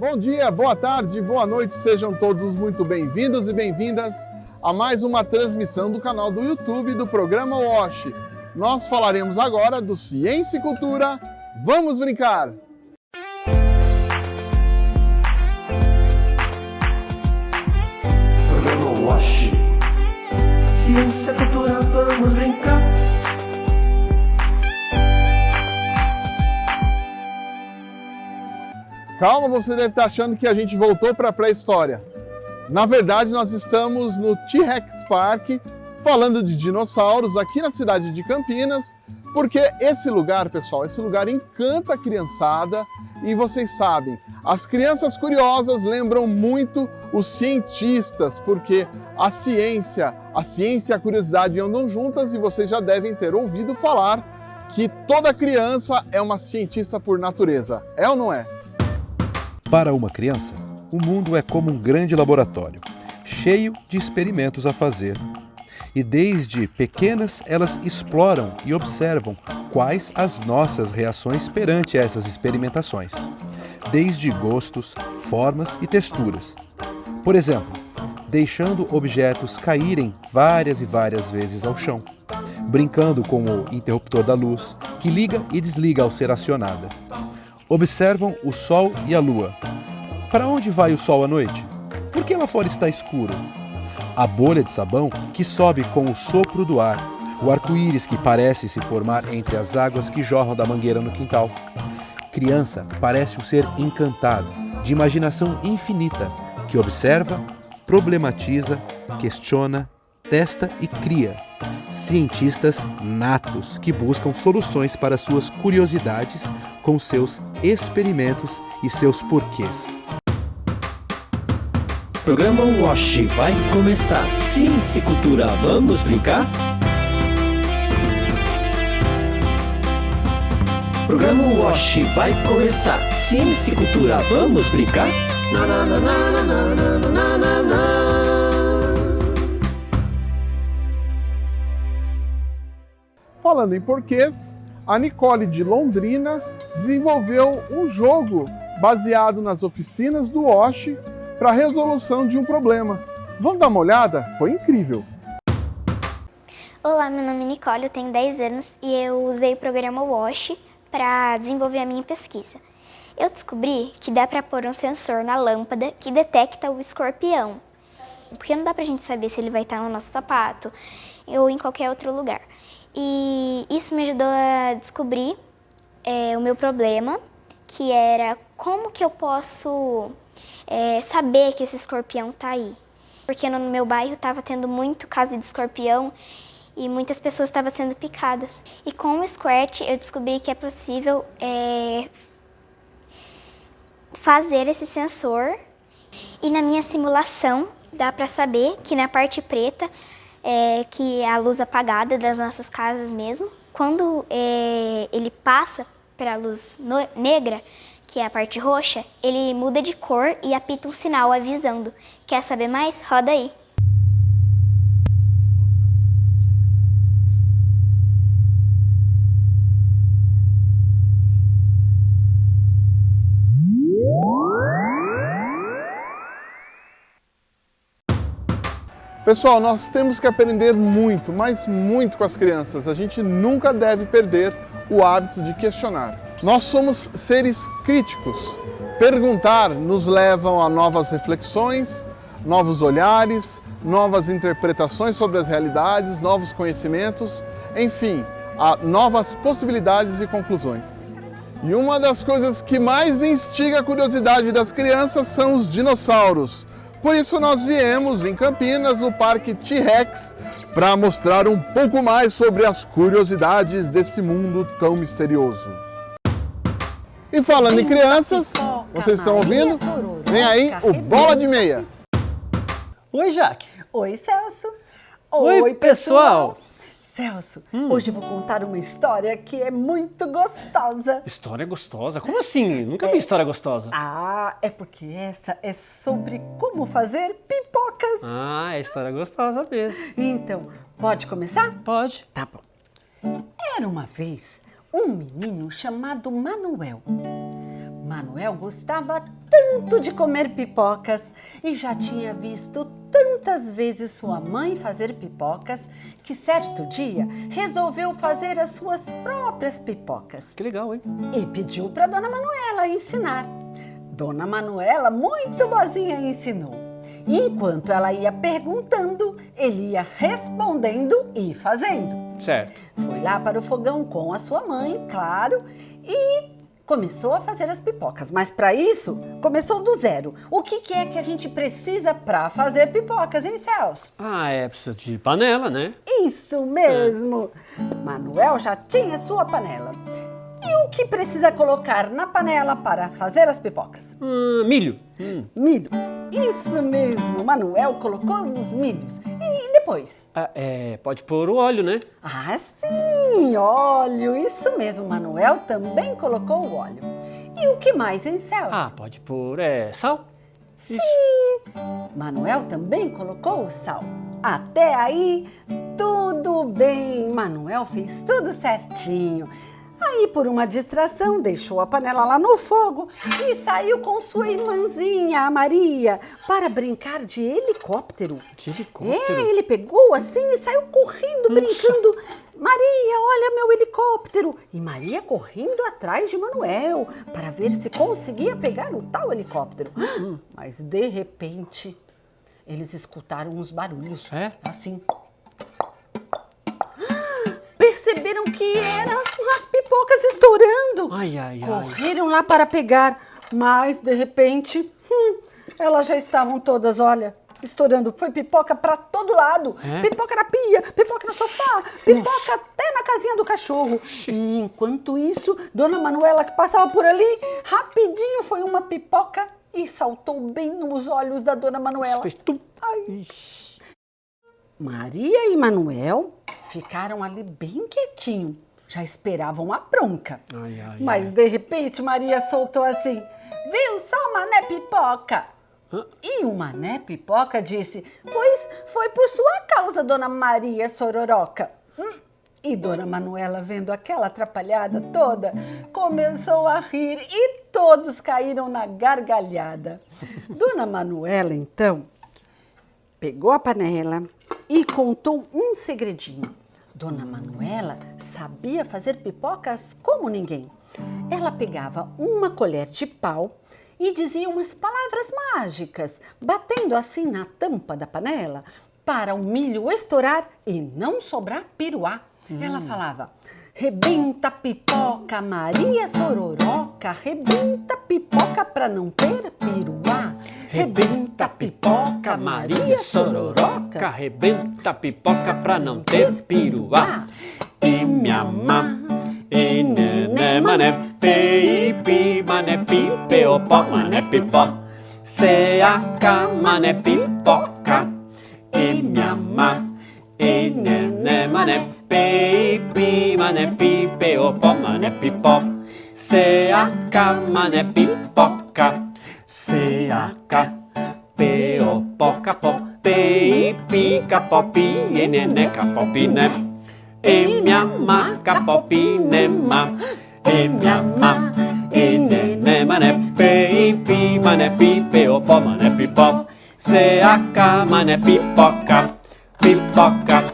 Bom dia, boa tarde, boa noite, sejam todos muito bem-vindos e bem-vindas a mais uma transmissão do canal do YouTube do programa WASH. Nós falaremos agora do Ciência e Cultura. Vamos brincar! Programa WASH. Ciência, cultura, vamos brincar. Calma, você deve estar achando que a gente voltou para a pré-história. Na verdade, nós estamos no T-Rex Park, falando de dinossauros aqui na cidade de Campinas, porque esse lugar, pessoal, esse lugar encanta a criançada e vocês sabem, as crianças curiosas lembram muito os cientistas, porque a ciência, a ciência e a curiosidade andam juntas e vocês já devem ter ouvido falar que toda criança é uma cientista por natureza. É ou não é? Para uma criança, o mundo é como um grande laboratório, cheio de experimentos a fazer. E desde pequenas elas exploram e observam quais as nossas reações perante essas experimentações, desde gostos, formas e texturas. Por exemplo, deixando objetos caírem várias e várias vezes ao chão, brincando com o interruptor da luz, que liga e desliga ao ser acionada Observam o Sol e a Lua. Para onde vai o Sol à noite? Por que lá fora está escuro? A bolha de sabão que sobe com o sopro do ar. O arco-íris que parece se formar entre as águas que jorram da mangueira no quintal. Criança parece um ser encantado, de imaginação infinita, que observa, problematiza, questiona, testa e cria cientistas natos que buscam soluções para suas curiosidades com seus experimentos e seus porquês. Programa WASH vai começar. Ciência e cultura, vamos brincar? Programa WASH vai começar. Ciência e cultura, vamos brincar? Na, na, na, na, na, na, na, na, na. Falando em porquês, a Nicole de Londrina desenvolveu um jogo baseado nas oficinas do Wash para a resolução de um problema. Vamos dar uma olhada? Foi incrível! Olá, meu nome é Nicole, eu tenho 10 anos e eu usei o programa WASH para desenvolver a minha pesquisa. Eu descobri que dá para pôr um sensor na lâmpada que detecta o escorpião, porque não dá para a gente saber se ele vai estar no nosso sapato ou em qualquer outro lugar. E isso me ajudou a descobrir é, o meu problema, que era como que eu posso é, saber que esse escorpião está aí. Porque no meu bairro estava tendo muito caso de escorpião e muitas pessoas estavam sendo picadas. E com o Squirt eu descobri que é possível é, fazer esse sensor. E na minha simulação dá para saber que na parte preta é, que é a luz apagada das nossas casas mesmo. Quando é, ele passa para a luz negra, que é a parte roxa, ele muda de cor e apita um sinal avisando. Quer saber mais? Roda aí! Pessoal, nós temos que aprender muito, mas muito com as crianças. A gente nunca deve perder o hábito de questionar. Nós somos seres críticos. Perguntar nos leva a novas reflexões, novos olhares, novas interpretações sobre as realidades, novos conhecimentos, enfim, a novas possibilidades e conclusões. E uma das coisas que mais instiga a curiosidade das crianças são os dinossauros. Por isso nós viemos em Campinas, no Parque T-Rex, para mostrar um pouco mais sobre as curiosidades desse mundo tão misterioso. E falando em crianças, vocês estão ouvindo? Vem aí o Bola de Meia. Oi, Jaque. Oi, Celso. Oi, pessoal. Celso, hum. hoje eu vou contar uma história que é muito gostosa. História gostosa? Como assim? Nunca é... vi história gostosa. Ah, é porque essa é sobre como fazer pipocas. Ah, é história gostosa mesmo. Então, pode começar? Pode. Tá bom. Era uma vez um menino chamado Manuel. Manuel gostava tanto de comer pipocas e já tinha visto tantas vezes sua mãe fazer pipocas que certo dia resolveu fazer as suas próprias pipocas. Que legal, hein? E pediu para Dona Manuela ensinar. Dona Manuela, muito boazinha, ensinou. E enquanto ela ia perguntando, ele ia respondendo e fazendo. Certo. Foi lá para o fogão com a sua mãe, claro, e começou a fazer as pipocas. Mas para isso, começou do zero. O que, que é que a gente precisa para fazer pipocas, hein, Celso? Ah, é, precisa de panela, né? Isso mesmo! Manuel já tinha sua panela. E o que precisa colocar na panela para fazer as pipocas? Hum, milho. Hum. Milho. Isso mesmo, Manuel colocou os milhos. E depois? Ah, é, pode pôr o óleo, né? Ah, sim, óleo. Isso mesmo, Manuel também colocou o óleo. E o que mais, hein, Celso? Ah, pode pôr é, sal. Sim, Manuel também colocou o sal. Até aí, tudo bem. Manuel fez tudo certinho. Aí, por uma distração, deixou a panela lá no fogo e saiu com sua irmãzinha, a Maria, para brincar de helicóptero. De helicóptero? É, ele pegou assim e saiu correndo, brincando. Maria, olha meu helicóptero! E Maria correndo atrás de Manuel para ver se conseguia pegar o tal helicóptero. Mas de repente, eles escutaram uns barulhos. É? Assim perceberam que eram as pipocas estourando. Ai, ai, ai. Correram lá para pegar, mas de repente, hum, elas já estavam todas, olha, estourando. Foi pipoca para todo lado. É? Pipoca na pia, pipoca no sofá, pipoca até na casinha do cachorro. E enquanto isso, Dona Manuela que passava por ali, rapidinho foi uma pipoca e saltou bem nos olhos da Dona Manuela. Fez tum. Ai. Maria e Manuel ficaram ali bem quietinho. Já esperavam a bronca. Ai, ai, Mas ai. de repente Maria soltou assim: Viu só, Mané Pipoca? Hã? E o Mané Pipoca disse: Pois foi por sua causa, Dona Maria Sororoca. Hum. E Dona Manuela, vendo aquela atrapalhada toda, começou a rir e todos caíram na gargalhada. Dona Manuela, então, pegou a panela e contou um segredinho. Dona Manuela sabia fazer pipocas como ninguém. Ela pegava uma colher de pau e dizia umas palavras mágicas, batendo assim na tampa da panela para o milho estourar e não sobrar piruá. Ela falava: Rebenta pipoca, Maria Sororoca, rebenta pipoca pra não ter piruá. Rebenta pipoca, Maria Sororoca. Rebenta pipoca pra não ter piruá. E minha má, e nené mané, pi, pi, mané, pi, peo, pó, mané, pipó. Seaca, mané, pipoca. E minha má, e nené mané, pi, pi, mané, pi, peo, pó, mané, pipó. Seaca, mané, pipoca. Seaca, peo, poca, pó, pi, pica, pó, pi, e neneca, pó, piné. E minha má, capó, piné, má. E minha má, e nené, mané, pi, pi, mané, pi, peo, pó, mané, pipó. Seaca, mané, pipoca, pipoca,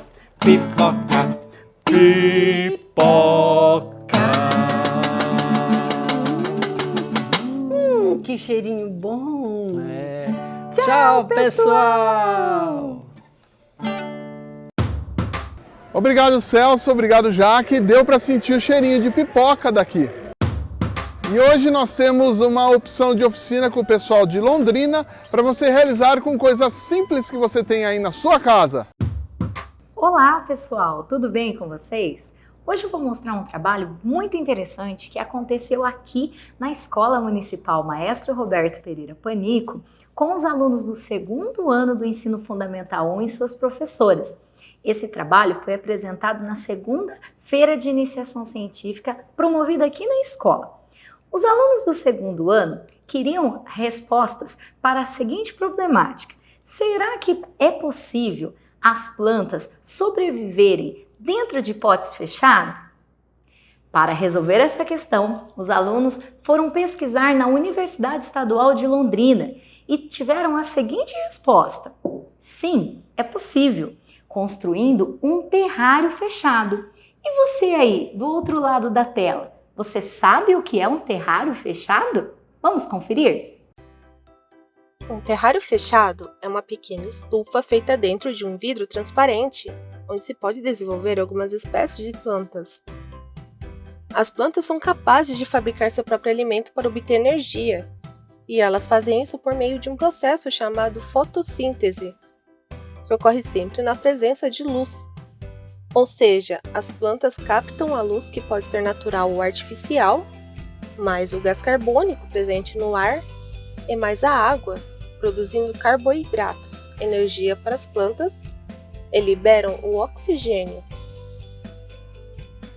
pipoca, pipoca. Que cheirinho bom! É. Tchau, Tchau, pessoal! pessoal! Obrigado, Celso. Obrigado, Jaque. Deu para sentir o cheirinho de pipoca daqui. E hoje nós temos uma opção de oficina com o pessoal de Londrina para você realizar com coisas simples que você tem aí na sua casa. Olá, pessoal, tudo bem com vocês? Hoje eu vou mostrar um trabalho muito interessante que aconteceu aqui na Escola Municipal Maestro Roberto Pereira Panico com os alunos do segundo ano do Ensino Fundamental 1 e suas professoras. Esse trabalho foi apresentado na segunda Feira de Iniciação Científica promovida aqui na escola. Os alunos do segundo ano queriam respostas para a seguinte problemática: será que é possível as plantas sobreviverem dentro de potes fechados? Para resolver essa questão, os alunos foram pesquisar na Universidade Estadual de Londrina e tiveram a seguinte resposta: sim, é possível, construindo um terrário fechado. E você aí, do outro lado da tela, você sabe o que é um terrário fechado? Vamos conferir? Um terrário fechado é uma pequena estufa feita dentro de um vidro transparente, onde se pode desenvolver algumas espécies de plantas. As plantas são capazes de fabricar seu próprio alimento para obter energia, e elas fazem isso por meio de um processo chamado fotossíntese, que ocorre sempre na presença de luz. Ou seja, as plantas captam a luz que pode ser natural ou artificial, mais o gás carbônico presente no ar e mais a água, produzindo carboidratos, energia para as plantas, e liberam o oxigênio,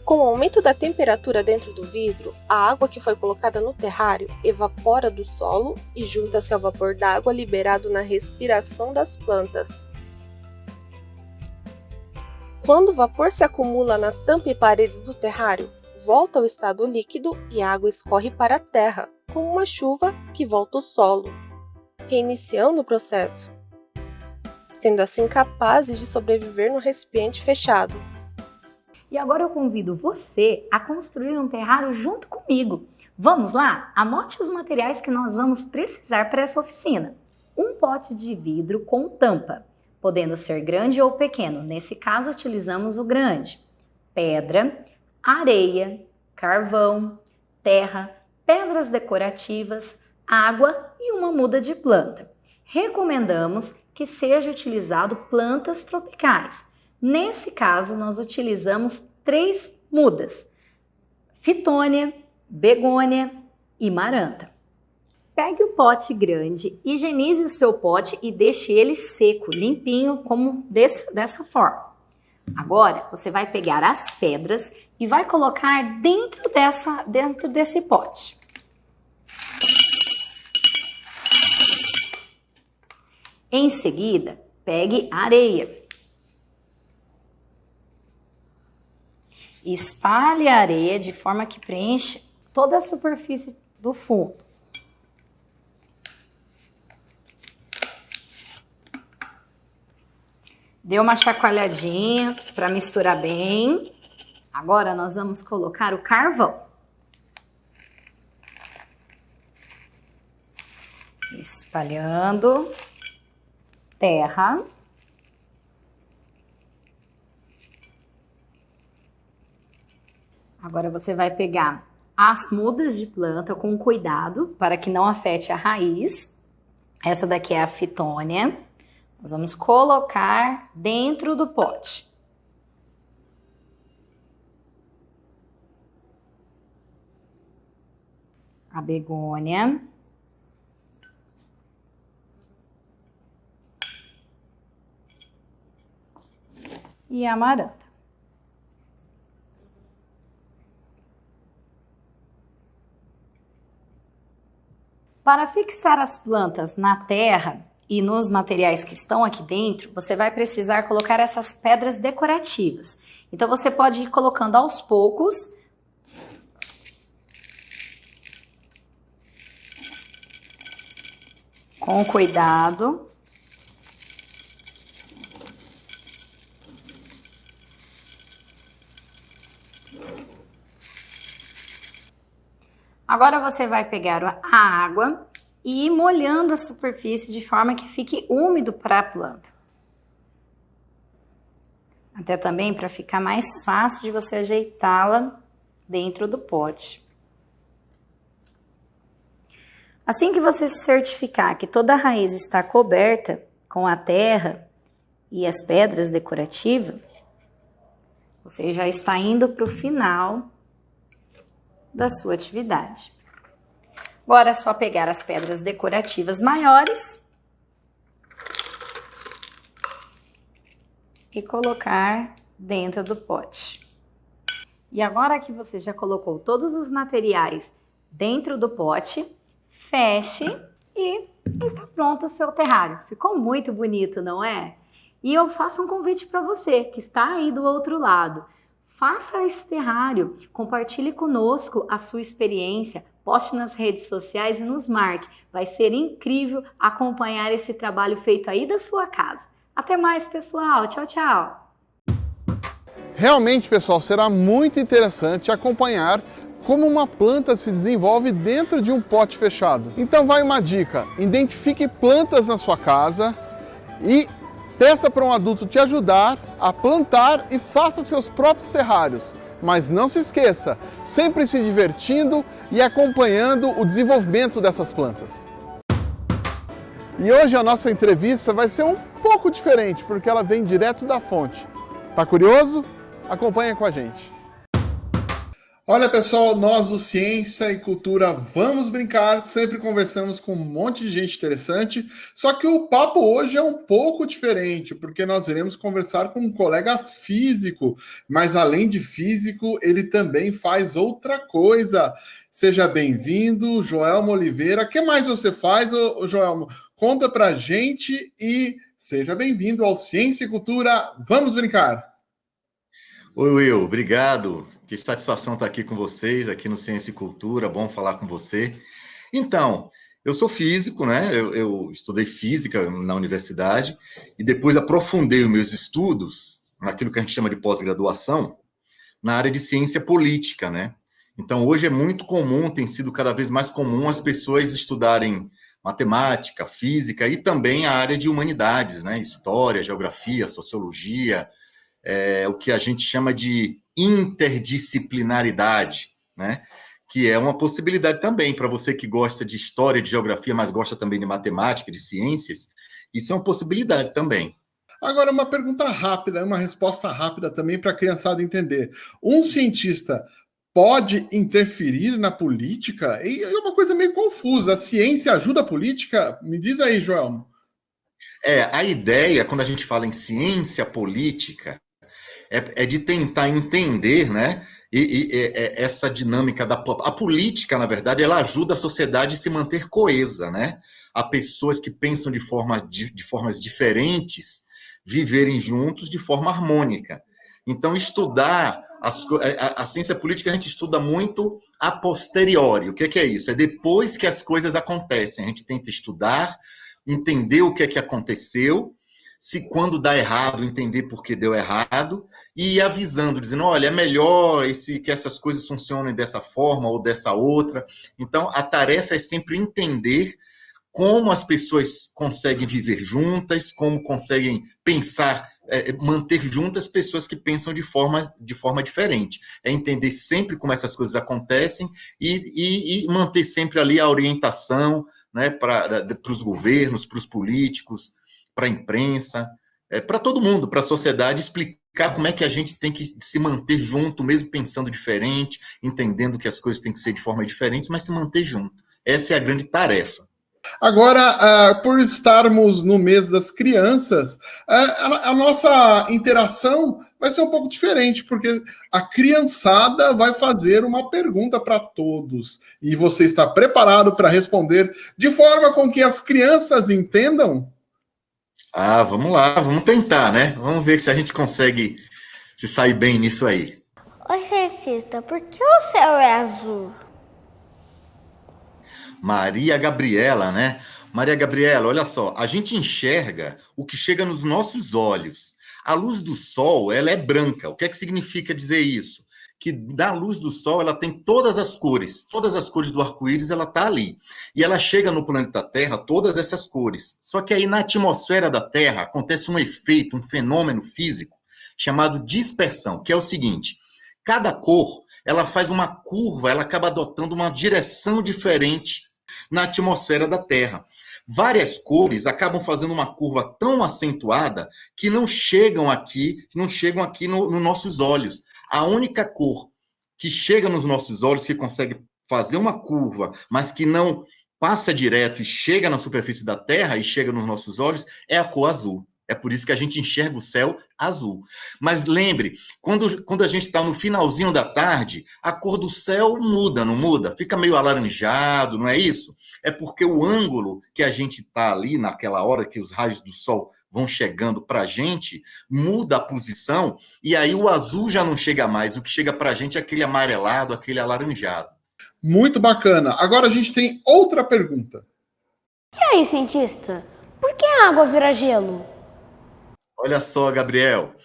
com o aumento da temperatura dentro do vidro, a água que foi colocada no terrário evapora do solo e junta-se ao vapor d'água liberado na respiração das plantas. Quando o vapor se acumula na tampa e paredes do terrário, volta ao estado líquido e a água escorre para a terra, como uma chuva que volta ao solo, reiniciando o processo, sendo assim capazes de sobreviver no recipiente fechado. E agora eu convido você a construir um terrário junto comigo. Vamos lá? Anote os materiais que nós vamos precisar para essa oficina. Um pote de vidro com tampa, podendo ser grande ou pequeno. Nesse caso, utilizamos o grande. Pedra, areia, carvão, terra, pedras decorativas, água e uma muda de planta. Recomendamos que seja utilizado plantas tropicais, Nesse caso, nós utilizamos três mudas: fitônia, begônia e maranta. Pegue o pote grande, higienize o seu pote e deixe ele seco, limpinho, como desse, dessa forma. Agora, você vai pegar as pedras e vai colocar dentro, dessa, dentro desse pote. Em seguida, pegue areia Espalhe a areia de forma que preenche toda a superfície do fundo. Dê uma chacoalhadinha para misturar bem. Agora nós vamos colocar o carvão. Espalhando terra. Agora você vai pegar as mudas de planta com cuidado para que não afete a raiz. Essa daqui é a fitônia. Nós vamos colocar dentro do pote. A begônia. E amaranta. Para fixar as plantas na terra e nos materiais que estão aqui dentro, você vai precisar colocar essas pedras decorativas. Então você pode ir colocando aos poucos com cuidado. Agora você vai pegar a água e ir molhando a superfície de forma que fique úmido para a planta. Até também para ficar mais fácil de você ajeitá-la dentro do pote. Assim que você certificar que toda a raiz está coberta com a terra e as pedras decorativas, você já está indo para o final da sua atividade. Agora é só pegar as pedras decorativas maiores e colocar dentro do pote. E agora que você já colocou todos os materiais dentro do pote, feche e está pronto o seu terrário. Ficou muito bonito, não é? E eu faço um convite para você que está aí do outro lado Faça esse terrário, compartilhe conosco a sua experiência, poste nas redes sociais e nos marque. Vai ser incrível acompanhar esse trabalho feito aí da sua casa. Até mais, pessoal. Tchau, tchau. Realmente, pessoal, será muito interessante acompanhar como uma planta se desenvolve dentro de um pote fechado. Então vai uma dica, identifique plantas na sua casa e peça para um adulto te ajudar a plantar e faça seus próprios terrários. Mas não se esqueça, sempre se divertindo e acompanhando o desenvolvimento dessas plantas. E hoje a nossa entrevista vai ser um pouco diferente, porque ela vem direto da fonte. Tá curioso? Acompanha com a gente. Olha pessoal, nós do Ciência e Cultura vamos brincar, sempre conversamos com um monte de gente interessante, só que o papo hoje é um pouco diferente, porque nós iremos conversar com um colega físico, mas além de físico, ele também faz outra coisa. Seja bem-vindo, Joelmo Oliveira. O que mais você faz, Joelmo? Conta pra gente e seja bem-vindo ao Ciência e Cultura. Vamos brincar! Oi, Will, obrigado. Que satisfação estar aqui com vocês, aqui no Ciência e Cultura, bom falar com você. Então, eu sou físico, né? Eu, eu estudei física na universidade e depois aprofundei os meus estudos naquilo que a gente chama de pós-graduação, na área de ciência política, né? Então, hoje é muito comum, tem sido cada vez mais comum as pessoas estudarem matemática, física e também a área de humanidades, né? História, geografia, sociologia, é, o que a gente chama de interdisciplinaridade, né? que é uma possibilidade também para você que gosta de história, de geografia, mas gosta também de matemática, de ciências, isso é uma possibilidade também. Agora, uma pergunta rápida, uma resposta rápida também para a criançada entender. Um cientista pode interferir na política? E é uma coisa meio confusa. A ciência ajuda a política? Me diz aí, Joel. É, a ideia, quando a gente fala em ciência política, é, é de tentar entender, né? E, e, e, é, essa dinâmica da a política, na verdade, ela ajuda a sociedade a se manter coesa, né? A pessoas que pensam de, forma, de, de formas diferentes viverem juntos de forma harmônica. Então, estudar as, a, a, ciência política a gente estuda muito a posteriori. O que é, que é isso? É depois que as coisas acontecem. A gente tenta estudar, entender o que é que aconteceu se quando dá errado, entender por que deu errado, e avisando, dizendo, olha, é melhor esse, que essas coisas funcionem dessa forma ou dessa outra. Então, a tarefa é sempre entender como as pessoas conseguem viver juntas, como conseguem pensar, é, manter juntas pessoas que pensam de forma, de forma diferente. É entender sempre como essas coisas acontecem e, e, e manter sempre ali a orientação né, para os governos, para os políticos, para a imprensa, é, para todo mundo, para a sociedade, explicar como é que a gente tem que se manter junto, mesmo pensando diferente, entendendo que as coisas têm que ser de forma diferente, mas se manter junto. Essa é a grande tarefa. Agora, uh, por estarmos no mês das crianças, uh, a, a, nossa interação vai ser um pouco diferente, porque a criançada vai fazer uma pergunta para todos. E você está preparado para responder de forma com que as crianças entendam? Ah, vamos lá, vamos tentar, né? Vamos ver se a gente consegue se sair bem nisso aí. Oi, cientista, por que o céu é azul? Maria Gabriela, né? Maria Gabriela, olha só, a gente enxerga o que chega nos nossos olhos. A luz do sol, ela é branca. O que é que significa dizer isso? Que da luz do sol ela tem todas as cores, todas as cores do arco-íris ela tá ali. E ela chega no planeta Terra todas essas cores. Só que aí na atmosfera da Terra acontece um efeito, um fenômeno físico chamado dispersão, que é o seguinte: cada cor, ela faz uma curva, ela acaba adotando uma direção diferente na atmosfera da Terra. Várias cores acabam fazendo uma curva tão acentuada que não chegam aqui, não chegam aqui nos no nossos olhos. A única cor que chega nos nossos olhos, que consegue fazer uma curva, mas que não passa direto e chega na superfície da Terra e chega nos nossos olhos, é a cor azul. É por isso que a gente enxerga o céu azul. Mas lembre, quando, quando a gente está no finalzinho da tarde, a cor do céu muda, não muda? Fica meio alaranjado, não é isso? É porque o ângulo que a gente está ali naquela hora que os raios do sol vão chegando para a gente, muda a posição, e aí o azul já não chega mais. O que chega para a gente é aquele amarelado, aquele alaranjado. Muito bacana. Agora a gente tem outra pergunta. E aí, cientista? Por que a água vira gelo? Olha só, Gabriel.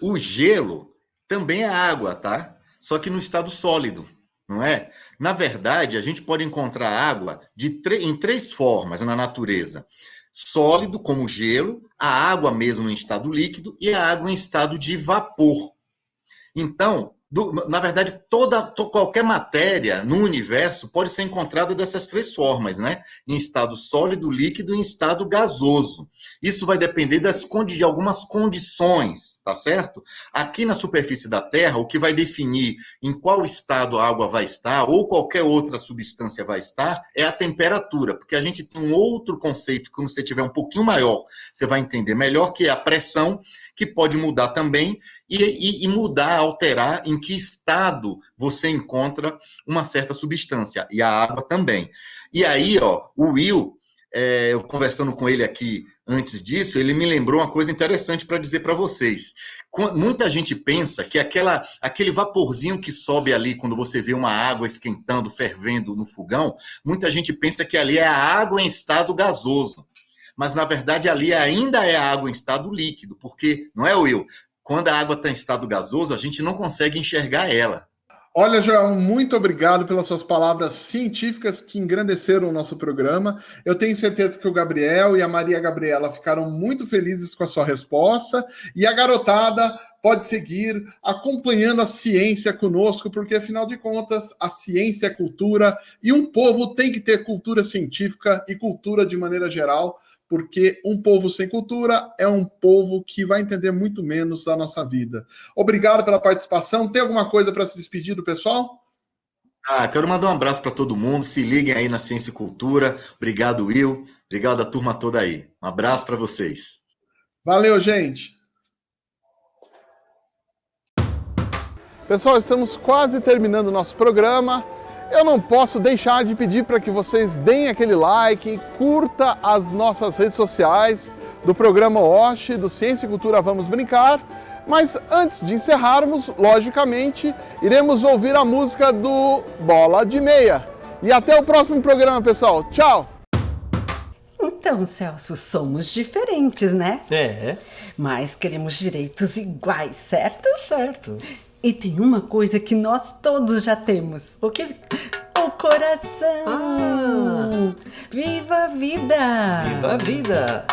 O gelo também é água, tá? Só que no estado sólido, não é? Na verdade, a gente pode encontrar água de em três formas na natureza: sólido, como gelo, a água mesmo em estado líquido e a água em estado de vapor. Então, do, na verdade, toda, to, qualquer matéria no universo pode ser encontrada dessas três formas, né? Em estado sólido, líquido e em estado gasoso. Isso vai depender das, de algumas condições, tá certo? Aqui na superfície da Terra, o que vai definir em qual estado a água vai estar ou qualquer outra substância vai estar é a temperatura, porque a gente tem um outro conceito que, quando você tiver um pouquinho maior, você vai entender melhor, que é a pressão, que pode mudar também e, e, e, mudar, alterar em que estado você encontra uma certa substância, e a água também. E aí, ó, o Will, é, eu conversando com ele aqui antes disso, ele me lembrou uma coisa interessante para dizer para vocês. Muita gente pensa que aquela, aquele vaporzinho que sobe ali quando você vê uma água esquentando, fervendo no fogão, muita gente pensa que ali é a água em estado gasoso mas na verdade ali ainda é água em estado líquido, porque, não é, Will? quando a água está em estado gasoso, a gente não consegue enxergar ela. Olha, João, muito obrigado pelas suas palavras científicas que engrandeceram o nosso programa. Eu tenho certeza que o Gabriel e a Maria Gabriela ficaram muito felizes com a sua resposta. E a garotada pode seguir acompanhando a ciência conosco, porque afinal de contas, a ciência é cultura e um povo tem que ter cultura científica e cultura de maneira geral porque um povo sem cultura é um povo que vai entender muito menos da nossa vida. Obrigado pela participação. Tem alguma coisa para se despedir do pessoal? Ah, quero mandar um abraço para todo mundo. Se liguem aí na Ciência e Cultura. Obrigado, Will. Obrigado a turma toda aí. Um abraço para vocês. Valeu, gente. Pessoal, estamos quase terminando o nosso programa eu não posso deixar de pedir para que vocês deem aquele like, curta as nossas redes sociais do programa OSH, do Ciência e Cultura Vamos Brincar. Mas antes de encerrarmos, logicamente, iremos ouvir a música do Bola de Meia. E até o próximo programa, pessoal. Tchau! Então, Celso, somos diferentes, né? É. Mas queremos direitos iguais, certo? Certo. E tem uma coisa que nós todos já temos. O que? O coração. Ah. Viva a vida! Viva a vida!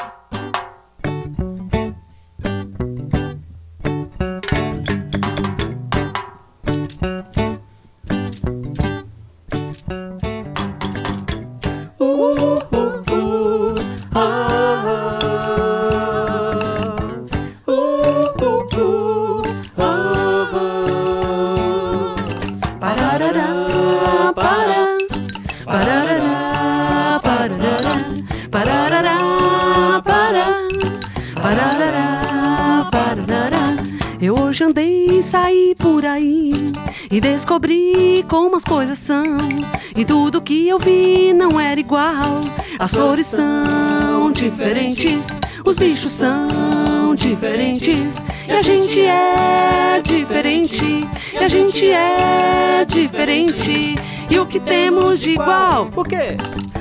Eu vi não era igual. As flores são diferentes, os bichos são diferentes. E a gente é diferente, e a gente é diferente. E o que temos de igual? O quê?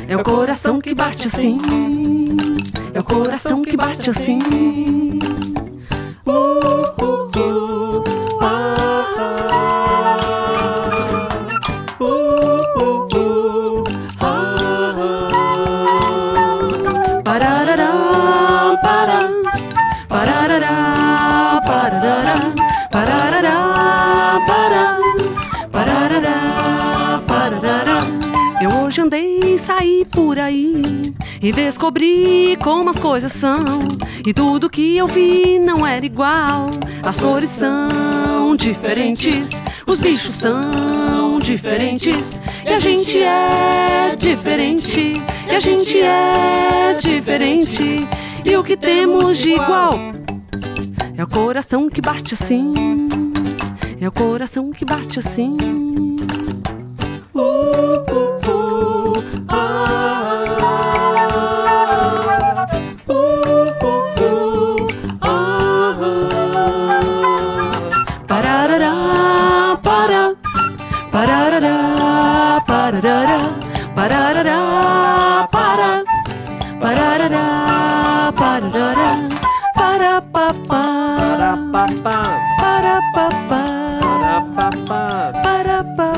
É o coração que bate assim. É o coração que bate assim. Uh, uh. por e descobri como as coisas são. E tudo que eu vi não era igual. As cores são diferentes, os bichos são diferentes. E a gente é diferente, e a gente é diferente. E o que temos de igual é o coração que bate assim. É o coração que bate assim. Para papá,